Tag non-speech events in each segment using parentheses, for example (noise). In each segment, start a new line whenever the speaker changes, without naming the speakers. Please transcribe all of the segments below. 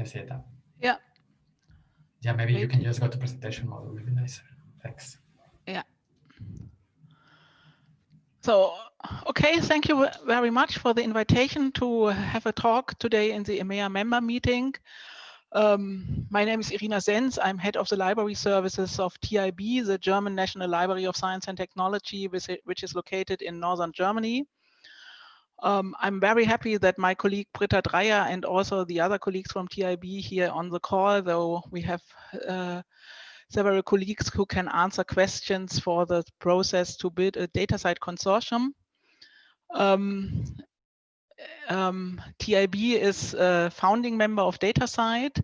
can see.
Yeah.
Yeah, maybe you can just go to presentation mode. It would be nicer. Thanks.
Yeah. So, okay, thank you very much for the invitation to have a talk today in the EMEA member meeting. Um, my name is Irina Sens. I'm head of the library services of TIB, the German National Library of Science and Technology, which is located in northern Germany. Um, I'm very happy that my colleague Britta Dreyer and also the other colleagues from TIB here on the call, though we have uh, several colleagues who can answer questions for the process to build a DataCite consortium. Um, um, TIB is a founding member of DataCite,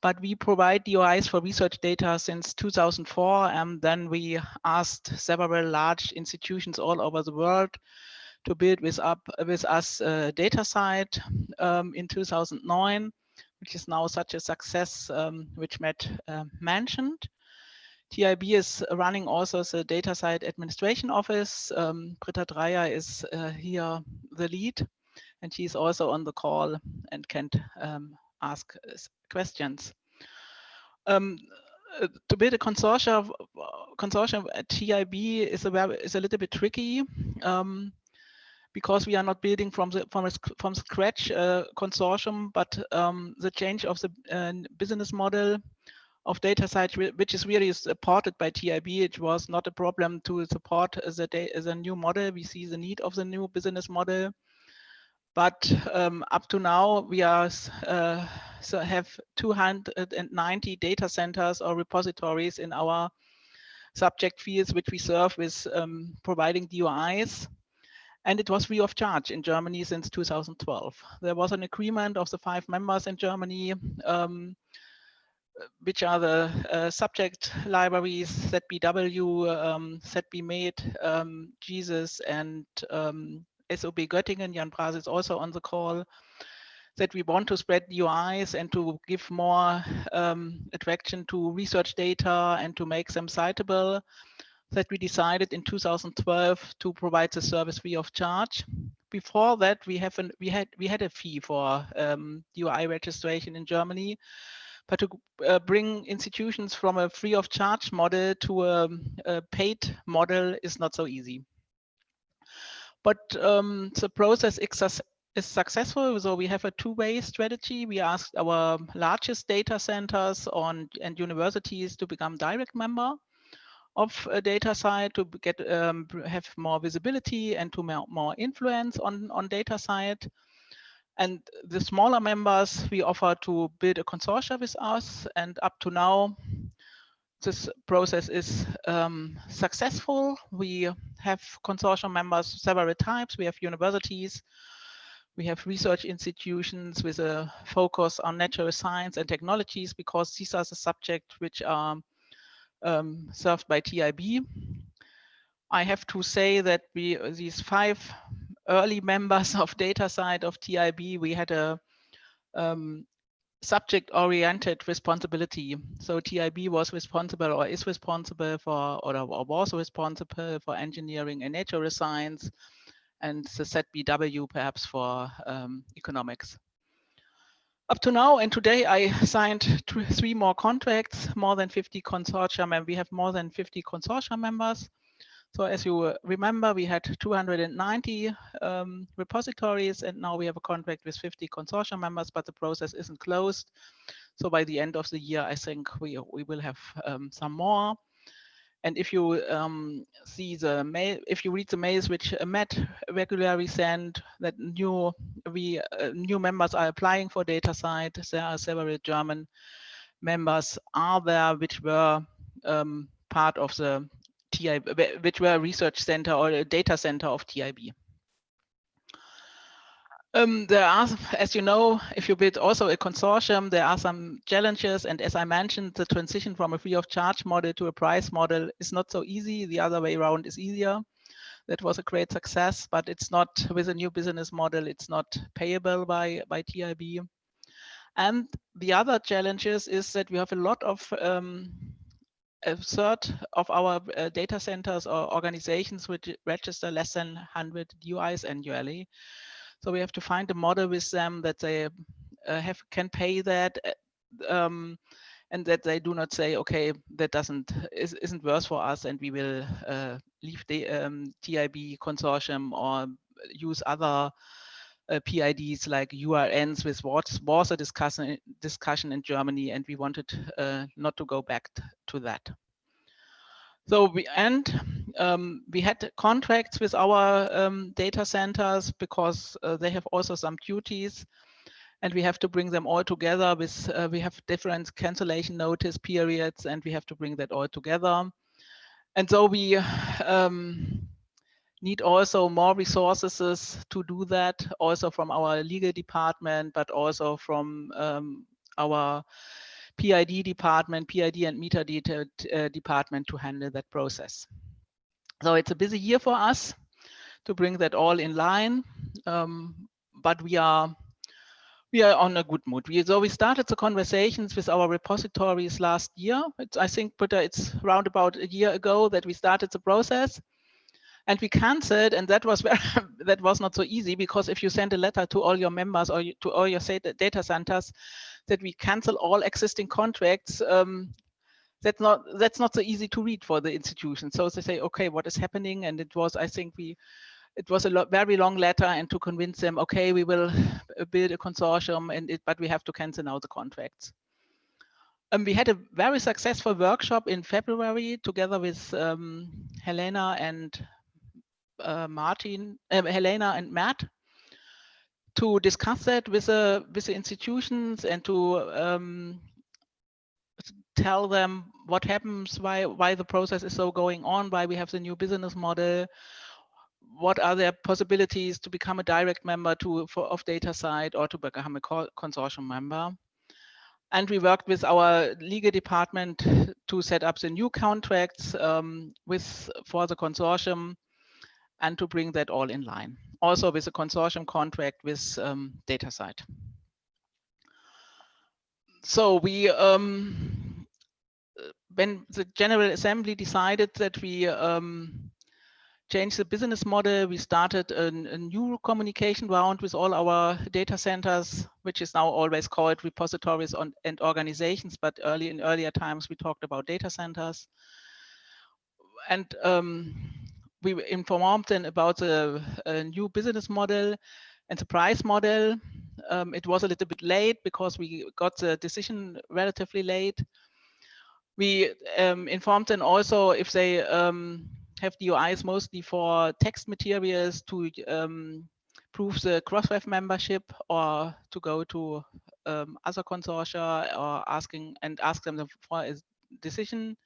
but we provide DOIs for research data since 2004. And then we asked several large institutions all over the world to build with, up, with us a DataCite um, in 2009, which is now such a success, um, which Matt uh, mentioned. TIB is running also the DataCite administration office. Um, Britta Dreyer is uh, here the lead, and she's also on the call and can um, ask questions. Um, uh, to build a consortium, consortium at TIB is a, is a little bit tricky. Um, because we are not building from the from from scratch uh, consortium, but um, the change of the uh, business model of DataCite, which is really supported by TIB, it was not a problem to support the, the new model. We see the need of the new business model. But um, up to now, we are uh, so have 290 data centers or repositories in our subject fields, which we serve with um, providing DOIs and it was free of charge in Germany since 2012. There was an agreement of the five members in Germany, um, which are the uh, subject libraries, ZBW, um, ZBMed, um, GESIS, and um, SUB Göttingen. Jan Brase is also on the call. That we want to spread DOIs and to give more um, attraction to research data and to make them citable that we decided in 2012 to provide the service free of charge. Before that, we have an, we had we had a fee for um, DOI registration in Germany, but to uh, bring institutions from a free of charge model to a, a paid model is not so easy. But um, the process is successful. So we have a two-way strategy. We asked our largest data centers on and universities to become direct member of a side to get um, have more visibility and to more, more influence on on DataCite. And the smaller members we offer to build a consortia with us. And up to now, this process is um, successful. We have consortium members several types. We have universities, we have research institutions with a focus on natural science and technologies because these are the subjects which are um, served by TIB. I have to say that we these five early members (laughs) of DataCite of TIB, we had a um, subject-oriented responsibility. So TIB was responsible or is responsible for, or, or was responsible for engineering and natural science, and the ZBW perhaps for um, economics up to now and today I signed two, three more contracts, more than 50 consortium, and we have more than 50 consortium members. So as you remember, we had 290 um, repositories, and now we have a contract with 50 consortium members, but the process isn't closed. So by the end of the year, I think we, we will have um, some more. And if you um, see the mail, if you read the mails which Matt regularly send, that new we uh, new members are applying for DataCite. There are several German members are there which were um, part of the TIB, which were a research center or a data center of TIB. Um, there are, (laughs) as you know, if you build also a consortium, there are some challenges. And as I mentioned, the transition from a free of charge model to a price model is not so easy. The other way around is easier. That was a great success, but it's not with a new business model. It's not payable by, by TIB. And the other challenges is that we have a lot of um, a third of our uh, data centers or organizations which register less than 100 DOIs annually. So we have to find a model with them that they uh, have can pay that uh, um, and that they do not say, okay, that doesn't is, isn't worth for us, and we will uh, leave the um, TIB consortium or use other uh, PIDs like URNs with what was a discussion discussion in Germany, and we wanted uh, not to go back to that. So we and um, we had contracts with our um, data centers because uh, they have also some duties and we have to bring them all together with, uh, we have different cancellation notice periods and we have to bring that all together. And so we um, need also more resources to do that, also from our legal department, but also from um, our PID department, PID and metadata uh, department to handle that process. So it's a busy year for us to bring that all in line, um, but we are we are on a good mood. We, so we started the conversations with our repositories last year. It's, I think, but it's around about a year ago that we started the process, and we canceled. And that was (laughs) very, that was not so easy because if you send a letter to all your members or to all your data centers that we cancel all existing contracts, um, that's not that's not so easy to read for the institution. So they say, okay, what is happening? And it was, I think, we it was a lo very long letter and to convince them, okay, we will build a consortium, and it, but we have to cancel now the contracts. Um, we had a very successful workshop in February together with um, Helena and uh, Martin, uh, Helena and Matt to discuss that with the with the institutions and to um, tell them what happens, why why the process is so going on, why we have the new business model, what are their possibilities to become a direct member to for of DataCite or to become a consortium member. And we worked with our legal department to set up the new contracts um, with for the consortium and to bring that all in line. Also with a consortium contract with um, DataCite. So we, um, when the General Assembly decided that we um, changed the business model. We started a, a, new communication round with all our data centers, which is now always called repositories on, and organizations, but early in earlier times we talked about data centers. And um, we informed them about the new business model and the price model. Um, it was a little bit late because we got the decision relatively late. We um, informed them also if they um, have DOIs mostly for text materials to um, prove the Crossref membership or to go to um, other consortia or asking and ask them for a decision.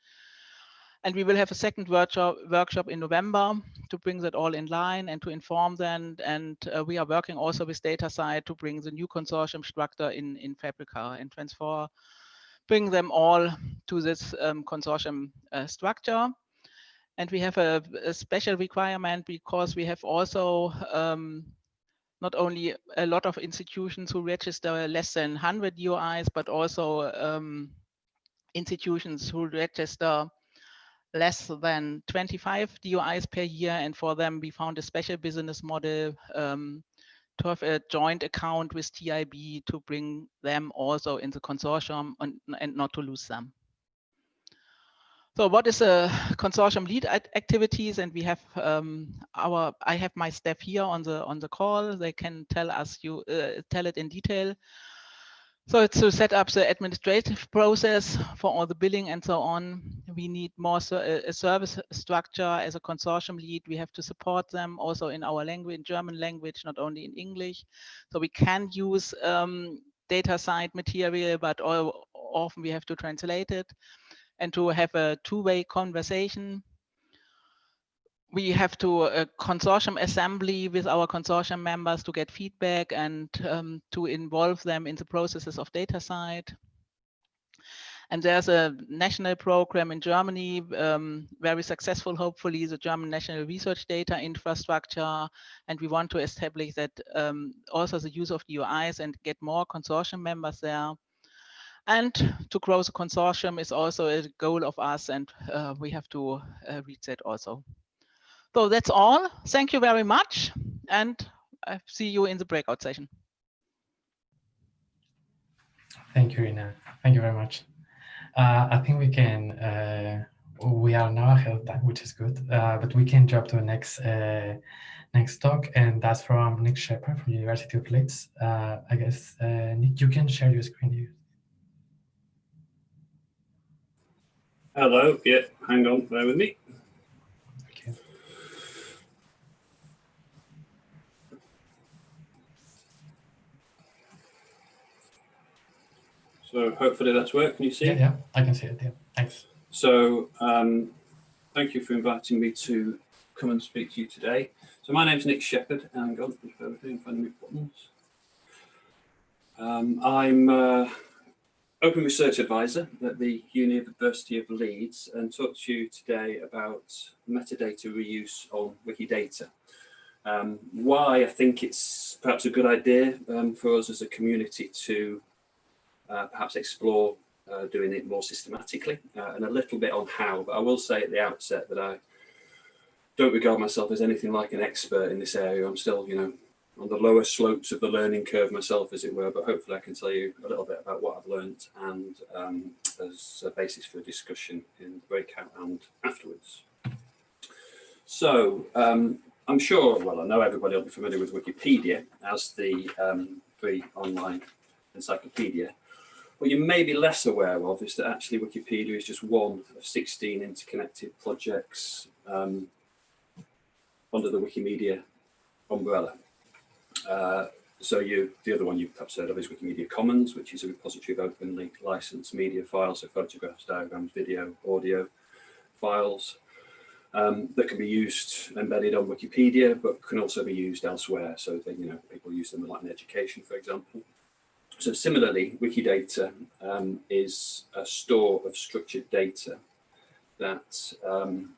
And we will have a second workshop, workshop in November to bring that all in line and to inform them. And uh, we are working also with DataCite to bring the new consortium structure in, in Fabrica and transfer, bring them all to this um, consortium uh, structure. And we have a, a special requirement because we have also um, not only a lot of institutions who register less than 100 DOIs, but also um, institutions who register less than 25 DOIs per year. And for them, we found a special business model um, to have a joint account with TIB to bring them also in the consortium and, and not to lose them. So what is a consortium lead activities? And we have um, our, I have my staff here on the on the call. They can tell us you uh, tell it in detail. So to set up the administrative process for all the billing and so on. We need more a service structure as a consortium lead. We have to support them also in our language, in German language, not only in English. So we can use um, DataCite material, but all, often we have to translate it and to have a two-way conversation. We have to a uh, consortium assembly with our consortium members to get feedback and um, to involve them in the processes of DataCite. And there's a national program in Germany, um, very successful, hopefully, the German National Research Data Infrastructure. And we want to establish that um, also the use of the DOIs and get more consortium members there. And to grow the consortium is also a goal of us, and uh, we have to uh, reach that also. So that's all. Thank you very much, and I see you in the breakout session.
Thank you, Rina. Thank you very much. Uh, I think we can, uh, we are now ahead of time, which is good, uh, but we can jump to the next uh, next talk, and that's from Nick Sheppard from University of Leeds. Uh, I guess, uh, Nick, you can share your screen. here.
Hello, yeah, hang on, bear with me. So hopefully that's worked. Can you see
Yeah,
it?
yeah, I can see it. Yeah, thanks.
So um, thank you for inviting me to come and speak to you today. So my name's Nick Sheppard. Hang on, with me, find my buttons. Um, I'm uh, Open Research Advisor at the University of Leeds and talk to you today about metadata reuse on Wikidata. Um, why I think it's perhaps a good idea um, for us as a community to uh, perhaps explore uh, doing it more systematically uh, and a little bit on how, but I will say at the outset that I don't regard myself as anything like an expert in this area. I'm still, you know, on the lower slopes of the learning curve myself, as it were, but hopefully I can tell you a little bit about what I've learned and um, as a basis for discussion in the breakout and afterwards. So um, I'm sure, well, I know everybody will be familiar with Wikipedia as the um, free online encyclopedia. What you may be less aware of is that actually Wikipedia is just one of 16 interconnected projects um, under the Wikimedia umbrella. Uh, so you, the other one you've perhaps heard of is Wikimedia Commons, which is a repository of openly licensed media files, so photographs, diagrams, video, audio files um, that can be used embedded on Wikipedia, but can also be used elsewhere. So that, you know, people use them like in education, for example. So similarly, Wikidata um, is a store of structured data that um,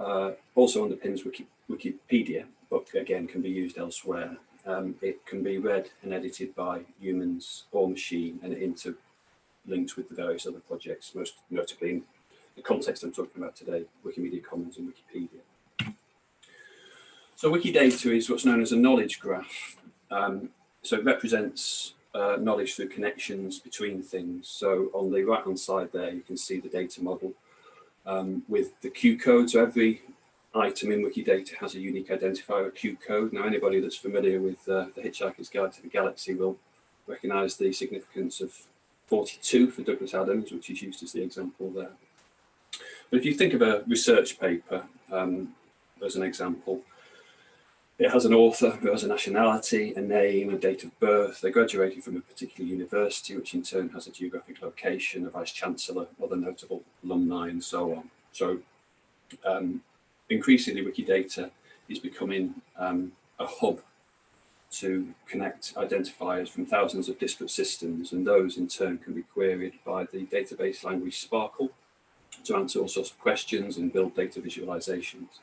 uh, also underpins Wiki, Wikipedia, but again can be used elsewhere. Um, it can be read and edited by humans or machine and interlinked with the various other projects, most notably in the context I'm talking about today, Wikimedia Commons and Wikipedia. So Wikidata is what's known as a knowledge graph. Um, so it represents uh, knowledge through connections between things. So on the right hand side there, you can see the data model um, with the Q code. So every item in Wikidata has a unique identifier, a Q code. Now, anybody that's familiar with uh, the Hitchhiker's Guide to the Galaxy will recognize the significance of 42 for Douglas Adams, which is used as the example there. But if you think of a research paper um, as an example, it has an author who has a nationality, a name, a date of birth. They graduated from a particular university, which in turn has a geographic location, a vice chancellor, other notable alumni, and so on. So um, increasingly Wikidata is becoming um, a hub to connect identifiers from thousands of disparate systems and those in turn can be queried by the database language SPARQL to answer all sorts of questions and build data visualizations.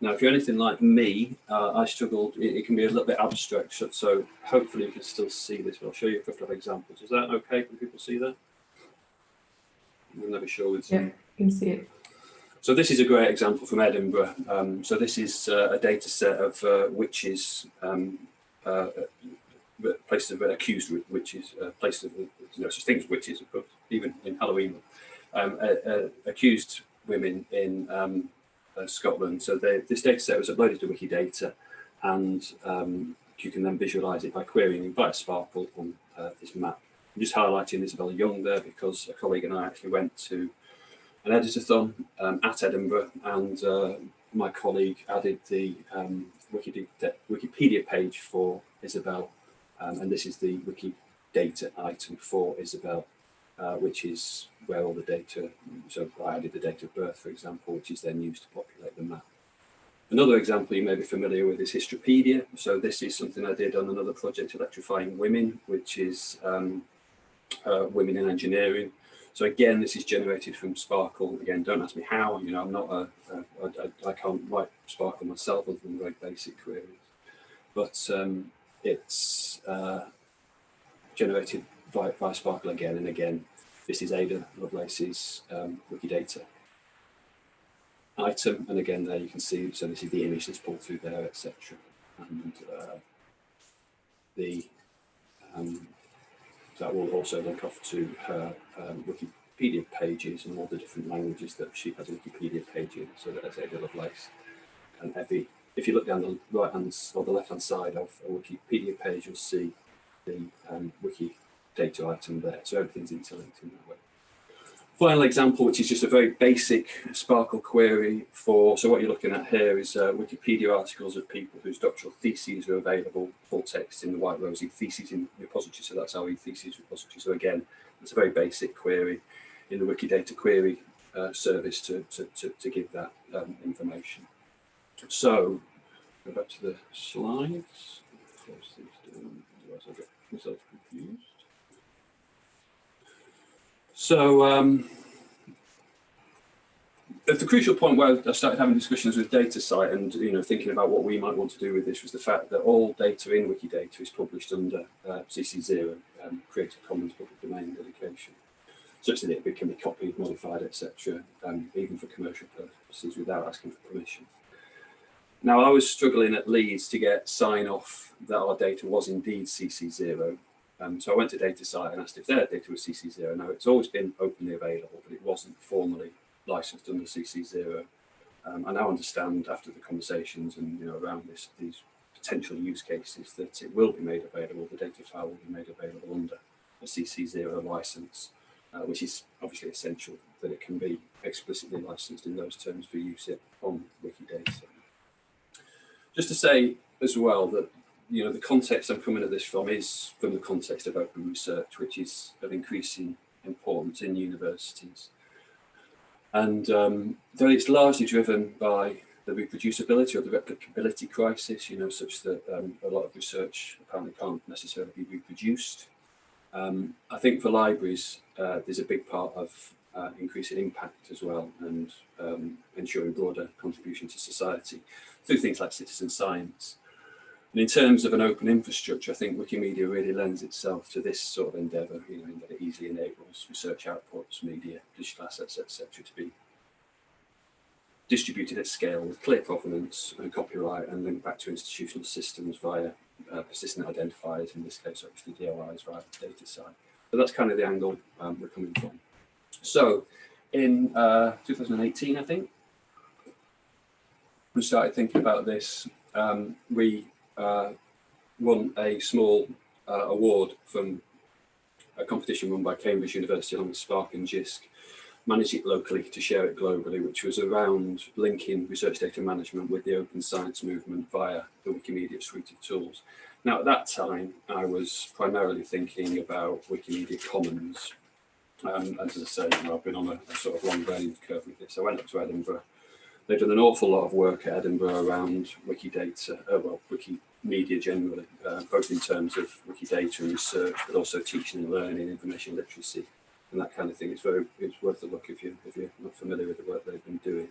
Now, if you're anything like me, uh, I struggled, it, it, can be a little bit abstract, so, so, hopefully you can still see this, but I'll show you a couple of examples. Is that okay? Can people see that? I'm never sure with
Yeah, you can see it.
So this is a great example from Edinburgh. Um, so this is uh, a data set of uh, witches, um, uh, uh places of accused witches, uh, places of, you know, such things witches, of course, even in Halloween, um, accused women in um, Scotland. So they, this data set was uploaded to Wikidata and um, you can then visualize it by querying via SPARQL on this map. I'm just highlighting Isabel Young there because a colleague and I actually went to an editathon um, at Edinburgh and uh, my colleague added the um, Wikipedia, Wikipedia page for Isabel um, and this is the Wikidata item for Isabel uh, which is where all the data, so I added the date of birth for example which is then used to populate the map. Another example you may be familiar with is Histropedia. So this is something I did on another project, Electrifying Women, which is um, uh, women in engineering. So again, this is generated from SPARQL. Again, don't ask me how, you know, I'm not a, a I, I can't write SPARQL myself other than very basic queries. But um, it's uh, generated via, via SPARQL again and again. This is Ada Lovelace's um, Wikidata item. And again, there you can see, so this is the image that's pulled through there, etc. And uh, the um, that will also link off to her um, Wikipedia pages and all the different languages that she has Wikipedia page in. So that as Ada Lovelace and Evie, if you look down the right hand or the left hand side of a Wikipedia page, you'll see the um, wiki data item there. So everything's interlinked in that way. Final example, which is just a very basic SPARQL query for, so what you're looking at here is uh, Wikipedia articles of people whose doctoral theses are available, full text in the White Rose eTheses in repository, so that's our theses repository. So again, it's a very basic query in the Wikidata query uh, service to, to, to, to, give that um, information. So, go back to the slides. Close these down, otherwise I'll get myself confused. So um, at the crucial point where I started having discussions with DataCite and you know thinking about what we might want to do with this was the fact that all data in Wikidata is published under uh, CC0, um, Creative Commons public domain dedication, such that it can be copied, modified, etc., um, even for commercial purposes without asking for permission. Now I was struggling at Leeds to get sign off that our data was indeed CC0 um, so I went to DataCite and asked if their data was CC0. Now it's always been openly available, but it wasn't formally licensed under CC0. Um, I now understand after the conversations and you know around this these potential use cases that it will be made available. The data file will be made available under a CC0 license, uh, which is obviously essential that it can be explicitly licensed in those terms for use on Wikidata. Just to say as well that you know, the context I'm coming at this from is from the context of open research, which is of increasing importance in universities. And um, though it's largely driven by the reproducibility or the replicability crisis, you know, such that um, a lot of research apparently can't necessarily be reproduced. Um, I think for libraries, uh, there's a big part of uh, increasing impact as well and um, ensuring broader contribution to society through things like citizen science. And in terms of an open infrastructure, I think Wikimedia really lends itself to this sort of endeavour, you know, in that it easily enables research outputs, media, digital assets, etc., to be distributed at scale with clear provenance and copyright and linked back to institutional systems via uh, persistent identifiers, in this case, obviously DOIs via the DataCite. But that's kind of the angle um, we're coming from. So in uh, 2018, I think, we started thinking about this. Um, we uh, won a small uh, award from a competition run by Cambridge University along with SPARC and JISC, managed it locally to share it globally, which was around linking research data management with the open science movement via the Wikimedia suite of tools. Now, at that time, I was primarily thinking about Wikimedia Commons. Um, as I say, you know, I've been on a, a, sort of long learning curve with this. I went up to Edinburgh. They've done an awful lot of work at Edinburgh around Wikidata, uh, well, Wiki media generally, uh, both in terms of Wikidata and research, but also teaching and learning, information literacy, and that kind of thing. It's very it's worth a look if you if you're not familiar with the work they've been doing.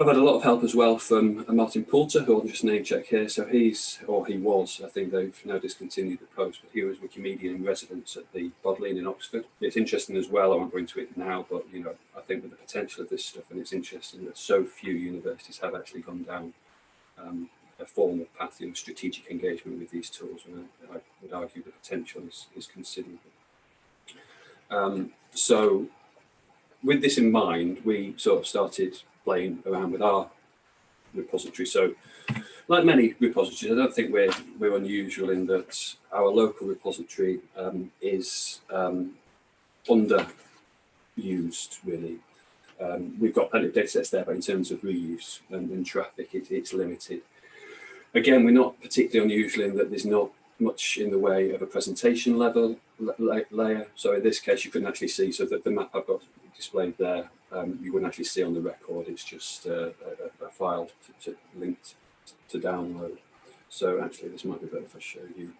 I've had a lot of help as well from uh, Martin Poulter, who I'll just name check here. So he's, or he was, I think they've now discontinued the post, but he was Wikimedia in residence at the Bodleian in Oxford. It's interesting as well, I won't go into it now, but you know, I think with the potential of this stuff, and it's interesting that so few universities have actually gone down um, a formal path in strategic engagement with these tools, and I, I would argue the potential is, is considerable. Um, so with this in mind, we sort of started playing around with our repository. So like many repositories, I don't think we're, we're unusual in that our local repository um, is um, underused really. Um, we've got plenty of data sets there, but in terms of reuse and, and traffic, it, it's limited. Again, we're not particularly unusual in that there's not much in the way of a presentation level layer. So in this case, you couldn't actually see, so that the map I've got displayed there, um, you wouldn't actually see on the record. It's just uh, a, a, file to, to linked to download. So actually, this might be better if I show you.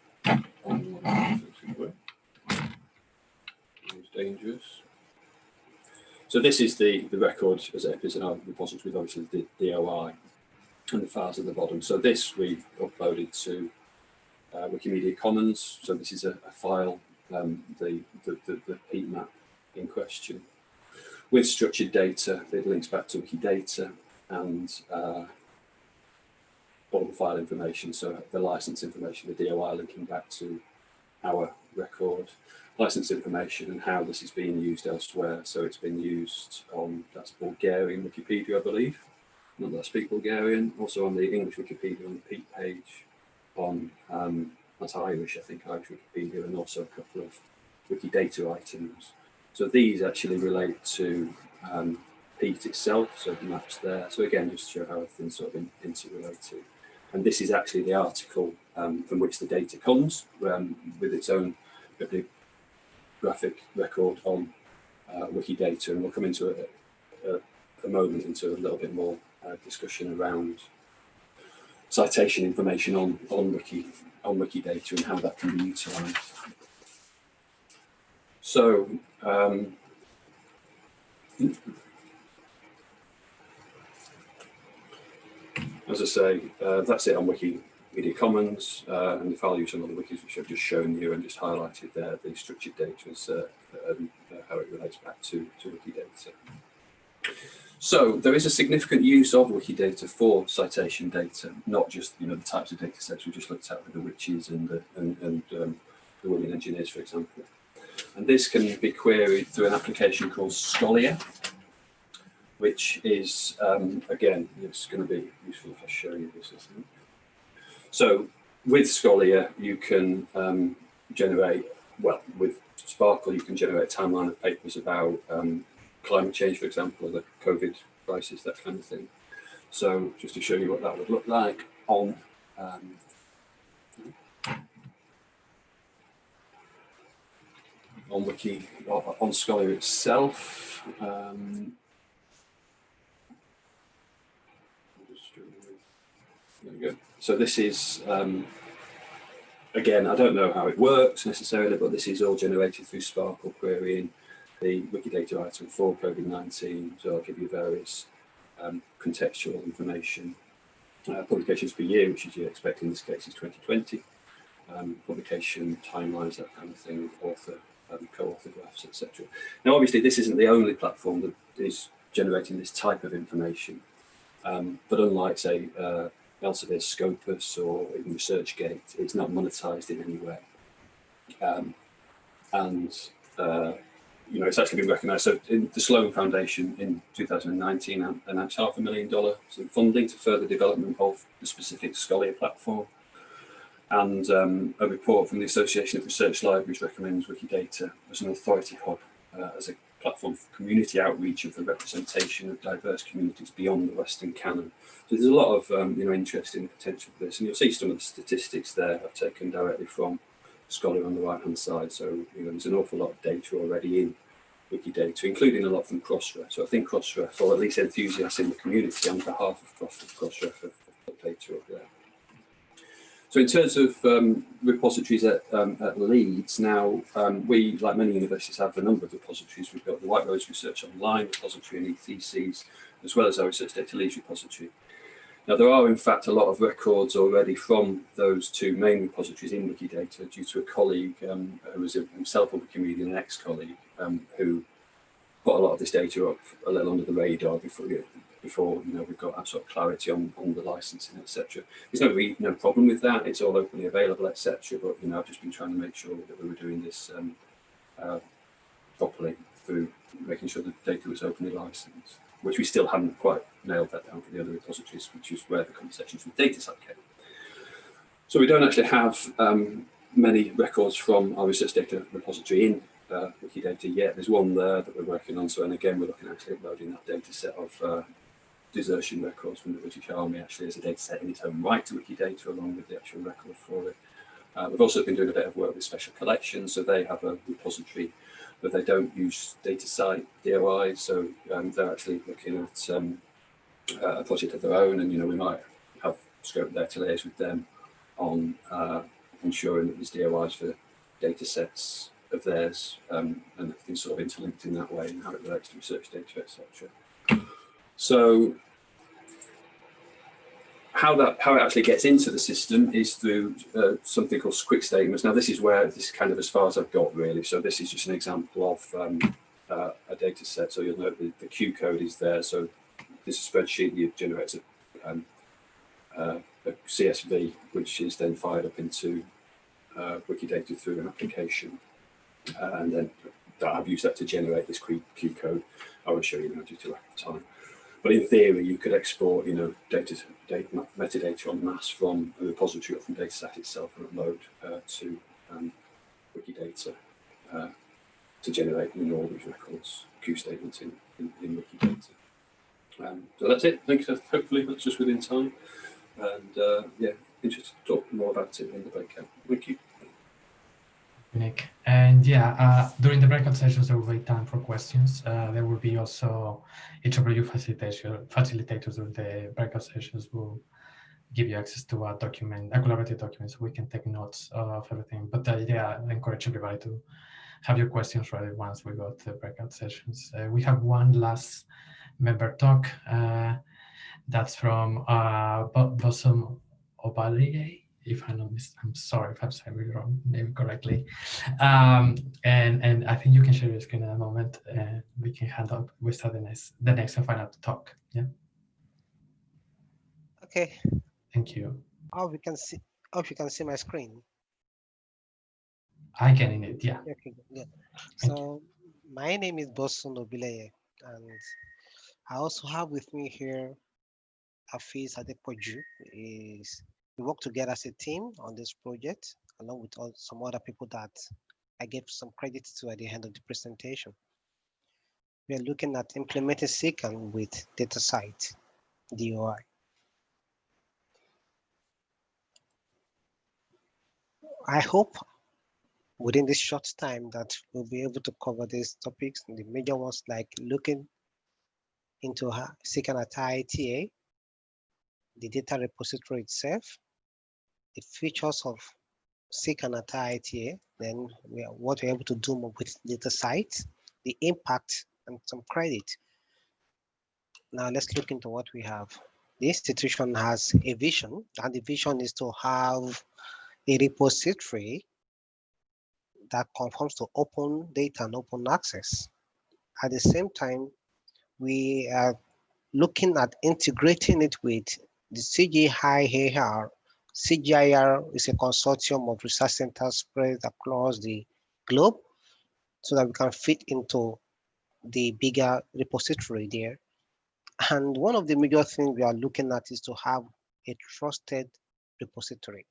It's dangerous. So this is the, the record as it is in our repository with obviously the DOI and the files at the bottom. So this we uploaded to uh, Wikimedia Commons. So this is a, a file, um, the, the, the, the heat map in question with structured data that links back to Wikidata and uh, all the file information. So the license information, the DOI linking back to our record. license information and how this is being used elsewhere. So it's been used on, that's Bulgarian Wikipedia, I believe, not that speak Bulgarian, also on the English Wikipedia on the Peat page, on, um, that's Irish, I think, Irish Wikipedia, and also a couple of Wikidata items. So these actually relate to um, Peat itself, so the maps there. So again, just to show how everything's sort of in, interrelated. And this is actually the article um, from which the data comes um, with its own graphic record on uh, Wikidata. And we'll come into a, a, a moment into a little bit more uh, discussion around citation information on, on Wiki on Wikidata and how that can be utilized. So um, as I say, uh, that's it on Wikimedia Commons uh, and the value of some of the wikis which I've just shown you and just highlighted there, the structured data is uh, um, how it relates back to, to Wikidata. So there is a significant use of Wikidata for citation data, not just you know the types of data sets we just looked at with the witches and the, and, and um, the women engineers, for example. And this can be queried through an application called Scholia, which is, um, again, it's going to be useful if I show you this. So with Scholia, you can um, generate, well, with SPARQL, you can generate a timeline of papers about um, climate change, for example, or the COVID crisis, that kind of thing. So just to show you what that would look like on um, on Wiki, on Scholia itself. Um, there we go. So this is, um, again, I don't know how it works necessarily, but this is all generated through SPARQL querying the Wikidata item for COVID-19. So I'll give you various um, contextual information. Uh, publications per year, which as you expect in this case is 2020. Um, publication timelines, that kind of thing, author, um, co-author graphs, etc. Now, obviously, this isn't the only platform that is generating this type of information. Um, but unlike, say, uh, Elsevier Scopus or even ResearchGate, it's not monetized in any way. Um, and uh, you know, it's actually been recognised. So in the Sloan Foundation in 2019 announced half a million dollar in funding to further development of the specific Scholia platform. And um, a report from the Association of Research Libraries recommends Wikidata as an authority hub, uh, as a platform for community outreach and for representation of diverse communities beyond the Western canon. So there's a lot of um, you know interest in the potential for this, and you'll see some of the statistics there I've taken directly from Scholia on the right hand side. So you know, there's an awful lot of data already in Wikidata, including a lot from Crossref. So I think Crossref, or at least enthusiasts in the community on behalf of Crossref, have data up there. So in terms of um, repositories at, um, at Leeds, now um, we, like many universities, have a number of repositories. We've got the White Rose Research Online repository and eTheses, as well as our Research Data Leeds repository. Now, there are in fact a lot of records already from those two main repositories in Wikidata due to a colleague um, who was himself a Wikimedia, an ex-colleague, um, who put a lot of this data up a little under the radar before, before you know, we've got of clarity on, on the licensing, etc. There's no, no problem with that. It's all openly available, etc. But, you know, I've just been trying to make sure that we were doing this um, uh, properly through making sure the data was openly licensed which we still haven't quite nailed that down for the other repositories, which is where the conversations with DataCite came. So we don't actually have um, many records from our research data repository in uh, Wikidata yet. There's one there that we're working on. So, and again, we're looking at uploading that data set of uh, desertion records from the British Army actually as a data set in its own right to Wikidata along with the actual record for it. Uh, we've also been doing a bit of work with special collections. So they have a repository but they don't use DataCite DOI, so um, they're actually looking at um, a project of their own, and you know we might have scope there to liaise with them on uh, ensuring that there's DOIs for data sets of theirs, um, and everything's sort of interlinked in that way, and how it relates to research data, etc. So how that how it actually gets into the system is through uh, something called quick statements. Now this is where this is kind of as far as I've got really. So this is just an example of um, uh, a data set. So you'll note the, Q code is there. So this is a spreadsheet that generates a, um, uh, a, CSV, which is then fired up into uh, Wikidata through an application. uh, and then that I've used that to generate this Q code. I will show you now due to lack of time. But in theory, you could export, you know, data, data metadata on mass from a repository or from DataCite itself and upload uh, to um, Wikidata uh, to generate you know, all these records, Q statements in, in, in Wikidata. Um, so that's it. Thanks. Hopefully that's just within time. And uh, yeah, interested to talk more about it in the breakout. Thank you.
Nick. And yeah, uh, during the breakout sessions, there will be time for questions. Uh, there will be also each of you facilitators, during the breakout sessions will give you access to a document, a collaborative document, so we can take notes of everything. But uh, yeah, I encourage everybody to have your questions ready once we go to the breakout sessions. Uh, we have one last member talk. Uh, that's from uh, Bosom Obalige if I'm not mis I'm sorry if I'm saying wrong name correctly. Um, and and I think you can share your screen in a moment and we can hand up we start the next the next and final talk. Yeah.
Okay.
Thank you.
Oh, we can see. Oh, you can see my screen.
I can in it. Yeah.
Okay. Yeah. So my name is Bosun Obileye, and I also have with me here Hafiz Adepoju is we work together as a team on this project, along with all, some other people that I gave some credit to at the end of the presentation. We are looking at implementing CKAN with DataCite, DOI. I hope within this short time that we'll be able to cover these topics, the major ones like looking into CKAN at IITA, the data repository itself, the features of CKAN at IITA, then we are, what we're able to do with data sites, the impact and some credit. Now let's look into what we have. The institution has a vision and the vision is to have a repository that conforms to open data and open access. At the same time, we are looking at integrating it with the CGIAR CGIAR is a consortium of research centers spread across the globe so that we can fit into the bigger repository there. And one of the major things we are looking at is to have a trusted repository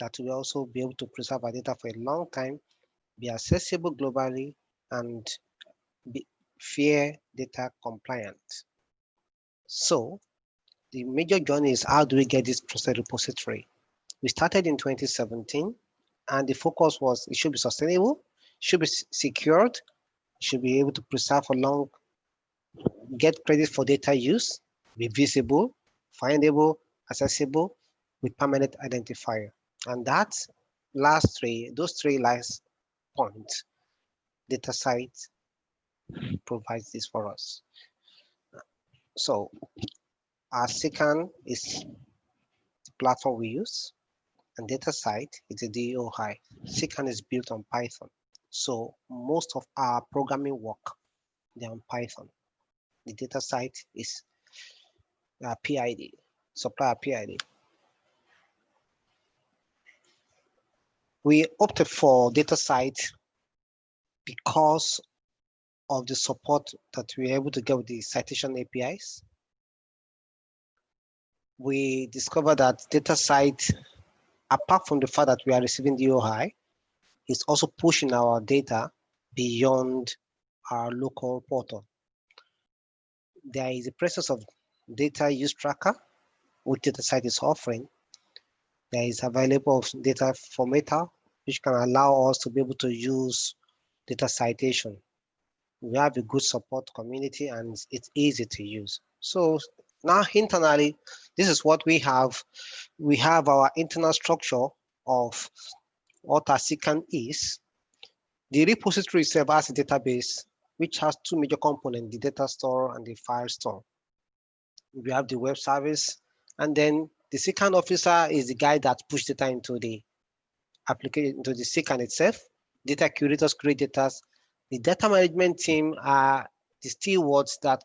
that will also be able to preserve our data for a long time, be accessible globally, and be fair data compliant. So the major journey is how do we get this trusted repository? We started in 2017 and the focus was it should be sustainable, should be secured, should be able to preserve for long, get credit for data use, be visible, findable, accessible with permanent identifier. And that last three, those three last points, DataCite provides this for us. So our CKAN is the platform we use, and DataCite is a DOI. CKAN is built on Python. So most of our programming work, they're on Python. The DataCite is uh, PID, supplier PID. We opted for DataCite because of the support that we are able to get with the citation APIs we discovered that DataCite, apart from the fact that we are receiving DOI, is also pushing our data beyond our local portal. There is a process of data use tracker, which DataCite is offering. There is available data formatter, which can allow us to be able to use data citation. We have a good support community and it's easy to use. So now internally, this is what we have. We have our internal structure of what a CKAN is. The repository itself has a database which has two major components, the data store and the file store. We have the web service, and then the CKAN officer is the guy that push data into the application, into the CKAN itself. Data curators create data. The data management team are the stewards that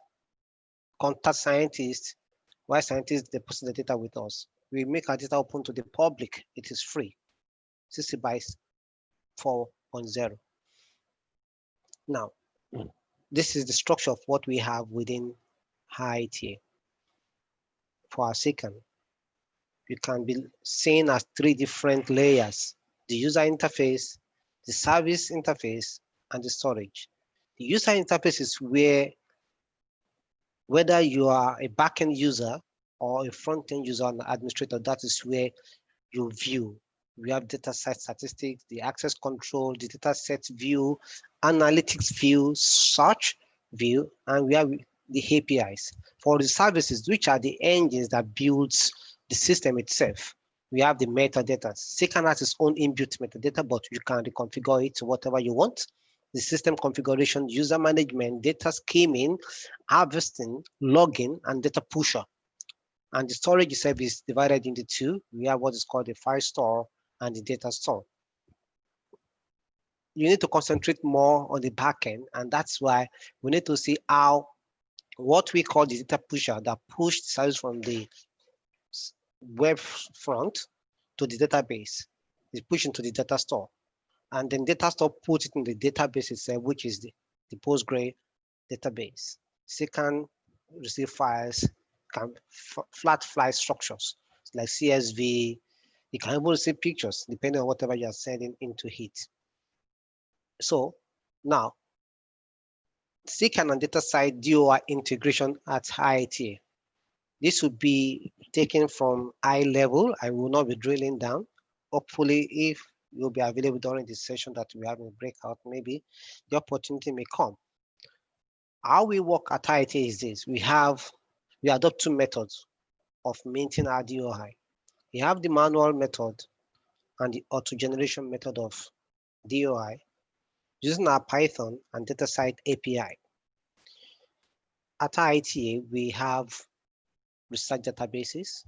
contact scientists, why scientists deposit the data with us. We make our data open to the public. It is free. CC BY 4.0. Now, hmm. this is the structure of what we have within HIITA for our second. You can be seen as three different layers, the user interface, the service interface, and the storage. The user interface is where, whether you are a backend user or a front-end user and administrator, that is where you view. We have data set statistics, the access control, the data set view, analytics view, search view, and we have the APIs. For the services, which are the engines that builds the system itself, we have the metadata. CKAN has its own inbuilt metadata, but you can reconfigure it to whatever you want. The system configuration, user management, data scheming, harvesting, logging, and data pusher. And the storage service divided into two. We have what is called the file store and the data store. You need to concentrate more on the backend, and that's why we need to see how what we call the data pusher that push the service from the web front to the database is pushing to the data store. And then data store puts it in the database itself, which is the, the Postgre database. So can receive files, can flat file structures like CSV. You can even receive pictures depending on whatever you are sending into it. So now, CKAN and DataCite DOI integration at IITA. This would be taken from eye level. I will not be drilling down. Hopefully, if you'll be available during the session that we have in breakout, maybe the opportunity may come. How we work at IITA is this. We have, we adopt two methods of maintaining our DOI. We have the manual method and the auto generation method of DOI using our Python and DataCite API. At IITA, we have research databases.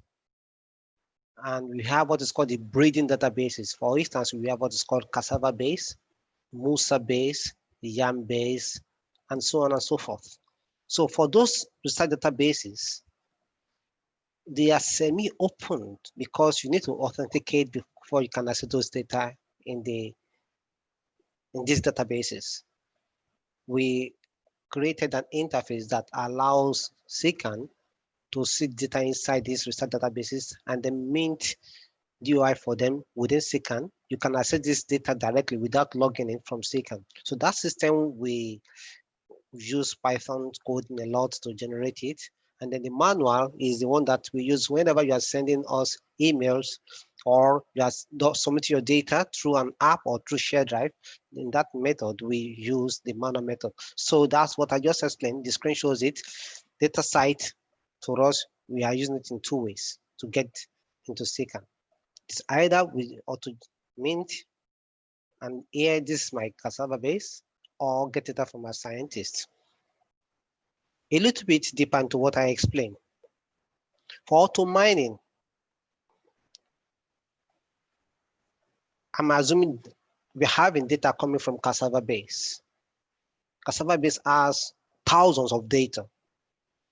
And we have what is called the breeding databases. For instance, we have what is called cassava base, Musa base, Yam base, and so on and so forth. So for those research databases, they are semi-open because you need to authenticate before you can access those data in the in these databases. We created an interface that allows CKAN to see data inside these research databases and then mint DOI for them within CKAN. You can access this data directly without logging in from CKAN. So that system, we use Python coding a lot to generate it. And then the manual is the one that we use whenever you are sending us emails or you are submitting your data through an app or through share drive. In that method, we use the manual method. So that's what I just explained. The screen shows it. DataCite for us, we are using it in two ways to get into CKAN. It's either with auto mint and here this is my cassava base or get data from a scientist. A little bit deeper into what I explained. For auto mining, I'm assuming we're having data coming from cassava base. Cassava base has thousands of data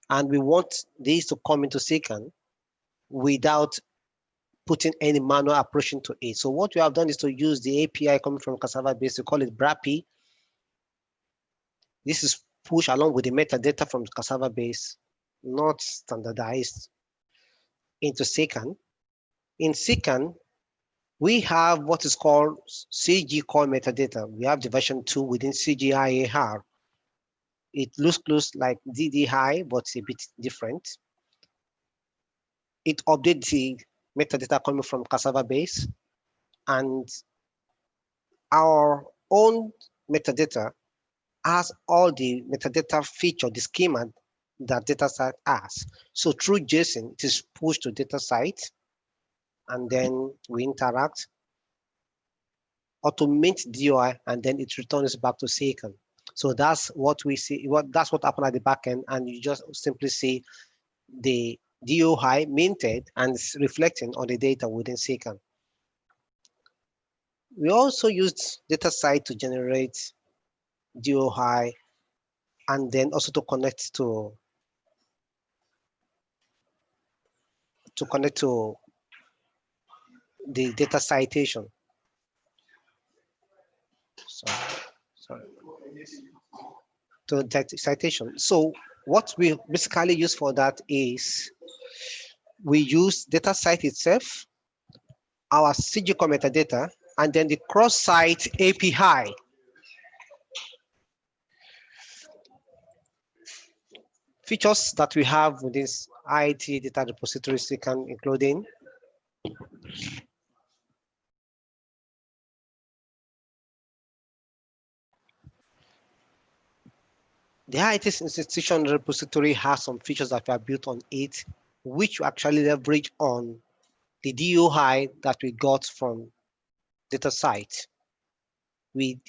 and we want these to come into CKAN without putting any manual approach into it. So what we have done is to use the API coming from Cassava base, we call it BRAPI. This is pushed along with the metadata from Cassava base, not standardized into CKAN. In CKAN, we have what is called CG core metadata. We have the version two within CGIAR. It looks close like DDI, but it's a bit different. It updates the metadata coming from Cassava base and our own metadata has all the metadata feature, the schema that DataCite has. So through JSON, it is pushed to DataCite and then we interact, automate DOI, and then it returns back to CKAN. So that's what we see, what that's what happened at the back end, and you just simply see the DOI minted and reflecting on the data within CKAN. We also used DataCite to generate DOI and then also to connect to to connect to the data citation. So sorry, to that citation. So what we basically use for that is we use DataCite itself, our CGCOR metadata, and then the cross-site API. Features that we have within IT data repositories, repository can including the IT institution repository has some features that are built on it, which we actually leverage on the DOI that we got from DataCite. We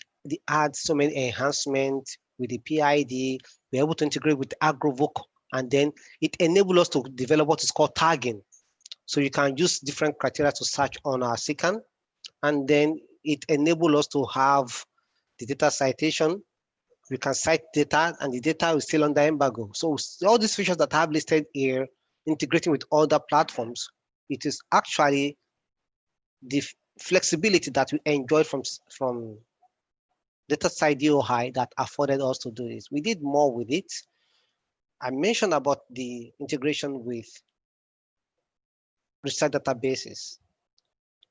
add so many enhancements with the PID, we're able to integrate with AGROVOC, and then it enables us to develop what is called tagging. So you can use different criteria to search on our CKAN, and then it enables us to have the data citation. We can cite data, and the data is still under embargo. So all these features that I have listed here, integrating with other platforms, it is actually the flexibility that we enjoy from from DataCite DOI that afforded us to do this. We did more with it. I mentioned about the integration with research databases.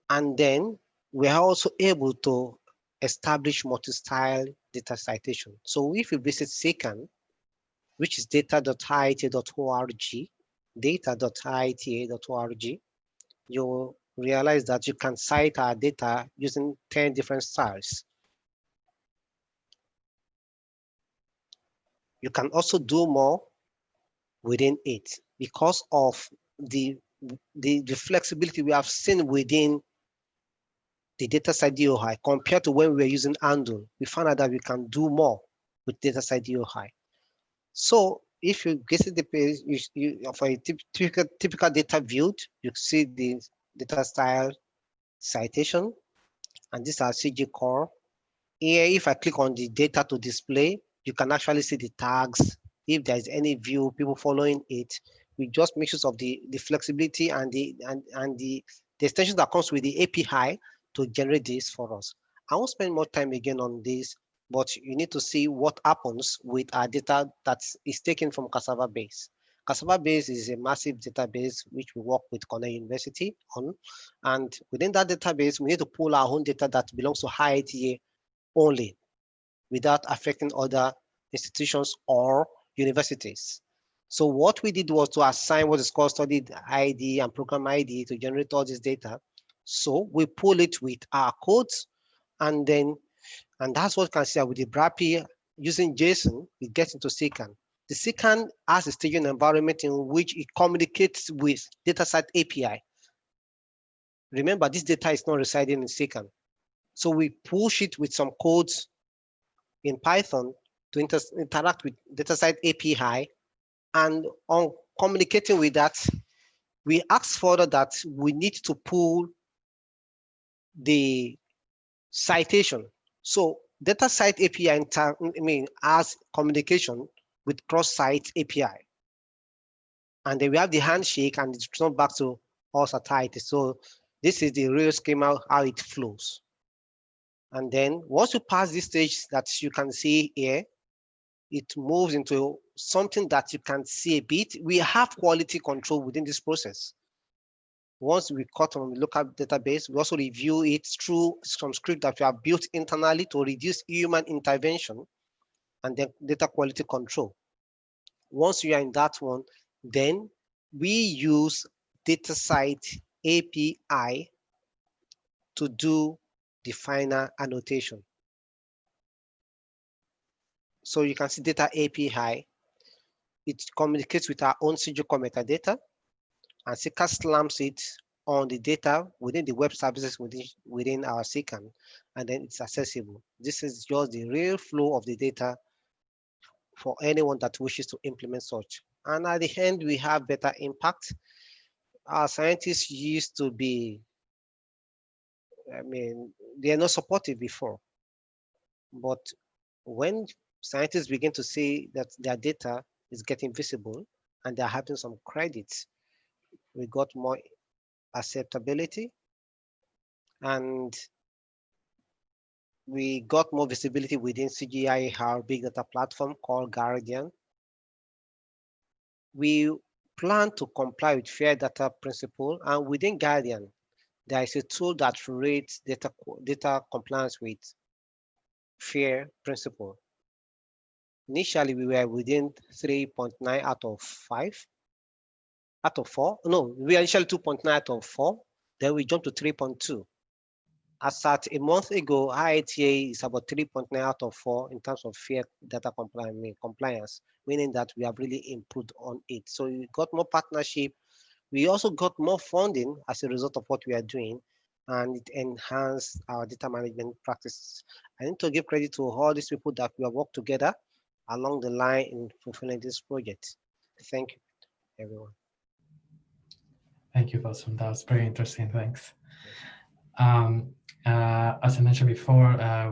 And then we are also able to establish multi-style data citation. So if you visit CKAN, which is data.iita.org, data.iita.org, you realize that you can cite our data using 10 different styles. You can also do more within it because of the, the, the flexibility we have seen within the DataCite DOI compared to when we were using Andon. We found out that we can do more with DataCite DOI. So if you get the page, you, you, for a typical, typical data viewed, you see the data style citation, and this CG core. Here, if I click on the data to display, you can actually see the tags. If there's any view, people following it, we just make use of the, the flexibility and the and, and the, the extension that comes with the API to generate this for us. I won't spend more time again on this, but you need to see what happens with our data that is taken from Cassava Base. Cassava Base is a massive database which we work with Cornell University on. And within that database, we need to pull our own data that belongs to IITA only without affecting other institutions or universities. So what we did was to assign what is called study ID and program ID to generate all this data. So we pull it with our codes and then, and that's what can see with the BRAPI using JSON, it gets into CKAN. The CKAN has a staging environment in which it communicates with DataCite API. Remember, this data is not residing in CKAN. So we push it with some codes in Python to inter interact with DataCite API. And on communicating with that, we ask further that we need to pull the citation. So DataCite API I mean as communication with cross-site API. And then we have the handshake and it's not back to us at IT. So this is the real schema how it flows. And then once you pass this stage that you can see here, it moves into something that you can see a bit. We have quality control within this process. Once we cut on the local database, we also review it through some script that we have built internally to reduce human intervention and then data quality control. Once you are in that one, then we use DataCite API to do the final annotation. So you can see data API. It communicates with our own CGCOR metadata and SICA slams it on the data within the web services within, within our CKAN, and then it's accessible. This is just the real flow of the data for anyone that wishes to implement such. And at the end, we have better impact. Our scientists used to be I mean, they are not supportive before. But when scientists begin to see that their data is getting visible and they're having some credits, we got more acceptability. And we got more visibility within CGI, our big data platform called GARDIAN. We plan to comply with fair data principle and within GARDIAN, there is a tool that rates data, data compliance with fair principle. Initially, we were within 3.9 out of 5, out of 4. No, we were initially 2.9 out of 4. Then we jumped to 3.2. As at a month ago, IITA is about 3.9 out of 4 in terms of fair data compliance, meaning that we have really improved on it. So we got more partnership. We also got more funding as a result of what we are doing, and it enhanced our data management practices. I need to give credit to all these people that we have worked together along the line in fulfilling this project. Thank you, everyone.
Thank you, Bosun. That was very interesting. Thanks. Um, uh, as I mentioned before, uh,